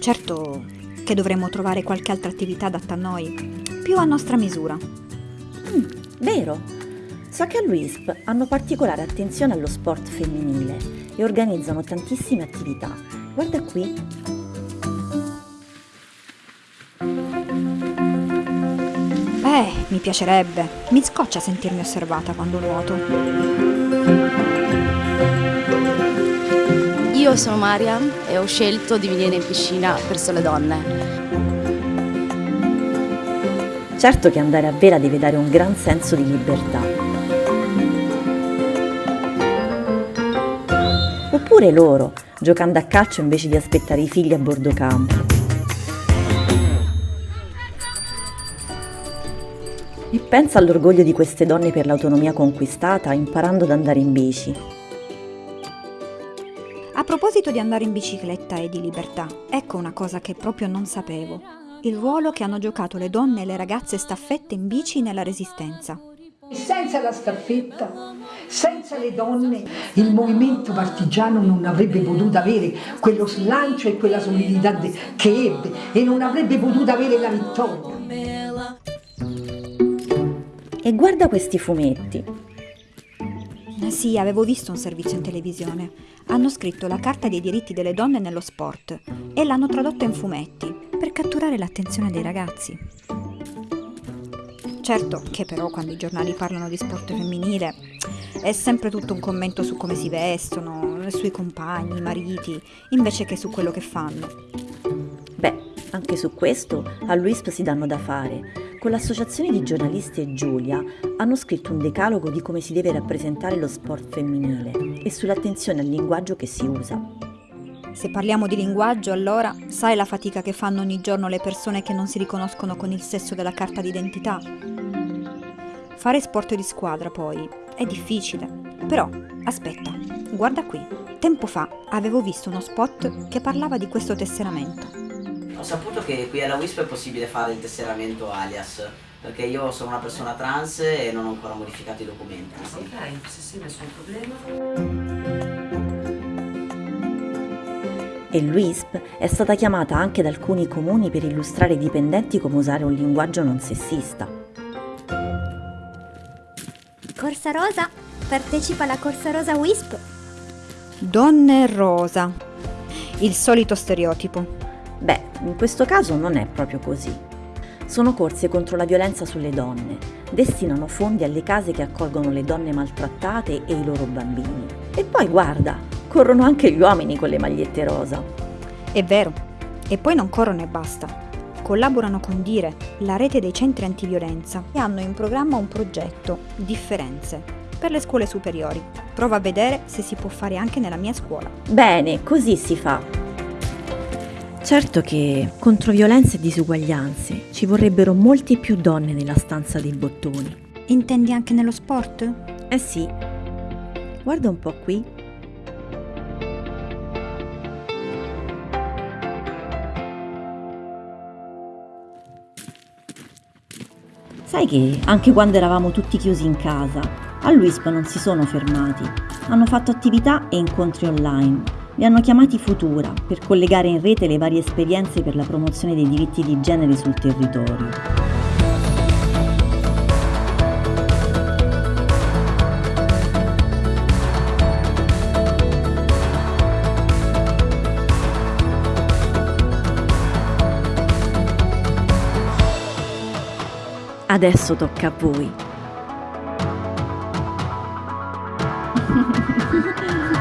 Certo che dovremmo trovare qualche altra attività adatta a noi, più a nostra misura. Mm, vero. So che all'UISP hanno particolare attenzione allo sport femminile e organizzano tantissime attività. Guarda qui. Eh, mi piacerebbe. Mi scoccia sentirmi osservata quando nuoto. Io sono Mariam e ho scelto di venire in piscina per sole donne. Certo che andare a Vera deve dare un gran senso di libertà. Oppure loro, giocando a calcio invece di aspettare i figli a bordo campo. E pensa all'orgoglio di queste donne per l'autonomia conquistata imparando ad andare in bici. A proposito di andare in bicicletta e di libertà, ecco una cosa che proprio non sapevo il ruolo che hanno giocato le donne e le ragazze staffette in bici nella Resistenza. Senza la staffetta, senza le donne, il movimento partigiano non avrebbe potuto avere quello slancio e quella solidità che ebbe e non avrebbe potuto avere la vittoria. Guarda questi fumetti. Eh sì, avevo visto un servizio in televisione. Hanno scritto la Carta dei diritti delle donne nello sport e l'hanno tradotto in fumetti per catturare l'attenzione dei ragazzi. Certo che però quando i giornali parlano di sport femminile è sempre tutto un commento su come si vestono, sui compagni, i mariti, invece che su quello che fanno. Beh, anche su questo a Luisp si danno da fare. Con l'associazione di giornalisti e Giulia hanno scritto un decalogo di come si deve rappresentare lo sport femminile e sull'attenzione al linguaggio che si usa. Se parliamo di linguaggio, allora sai la fatica che fanno ogni giorno le persone che non si riconoscono con il sesso della carta d'identità? Fare sport di squadra, poi, è difficile. Però, aspetta, guarda qui. Tempo fa avevo visto uno spot che parlava di questo tesseramento. Ho saputo che qui alla WISP è possibile fare il tesseramento alias, perché io sono una persona trans e non ho ancora modificato i documenti. Sì. Ok, sì sì, nessun problema e l'UISP è stata chiamata anche da alcuni comuni per illustrare ai dipendenti come usare un linguaggio non sessista. Corsa Rosa partecipa alla Corsa Rosa WISP. Donne rosa. Il solito stereotipo. Beh, in questo caso non è proprio così. Sono corse contro la violenza sulle donne, destinano fondi alle case che accolgono le donne maltrattate e i loro bambini. E poi guarda, corrono anche gli uomini con le magliette rosa. È vero. E poi non corrono e basta. Collaborano con Dire, la rete dei centri antiviolenza, e hanno in programma un progetto, Differenze, per le scuole superiori. Prova a vedere se si può fare anche nella mia scuola. Bene, così si fa. Certo che contro violenze e disuguaglianze ci vorrebbero molte più donne nella stanza dei bottoni. Intendi anche nello sport? Eh sì. Guarda un po' qui. Sai che anche quando eravamo tutti chiusi in casa, a Luisp non si sono fermati. Hanno fatto attività e incontri online. Li hanno chiamati Futura per collegare in rete le varie esperienze per la promozione dei diritti di genere sul territorio. Adesso tocca a voi.